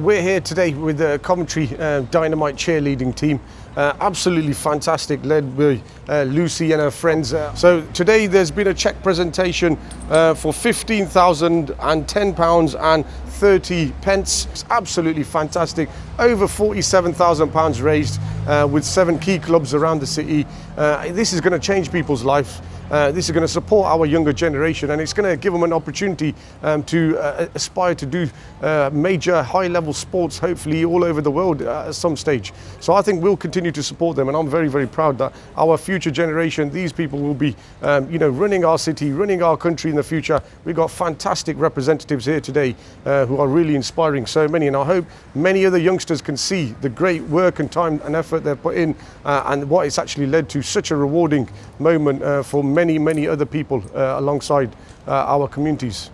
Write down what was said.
We're here today with the Coventry uh, Dynamite cheerleading team. Uh, absolutely fantastic, led by uh, Lucy and her friends. Uh, so today there's been a check presentation uh, for £15,010 and 30 pence. It's absolutely fantastic. Over £47,000 raised uh, with seven key clubs around the city. This is going to change people's lives. Uh, this is going to support our younger generation and it's going to give them an opportunity um, to uh, aspire to do uh, major high level sports hopefully all over the world uh, at some stage. So I think we'll continue to support them and I'm very very proud that our future generation, these people will be um, you know, running our city, running our country in the future. We've got fantastic representatives here today uh, who are really inspiring so many and I hope many other youngsters can see the great work and time and effort they've put in uh, and what it's actually led to such a rewarding moment for many, many other people uh, alongside uh, our communities.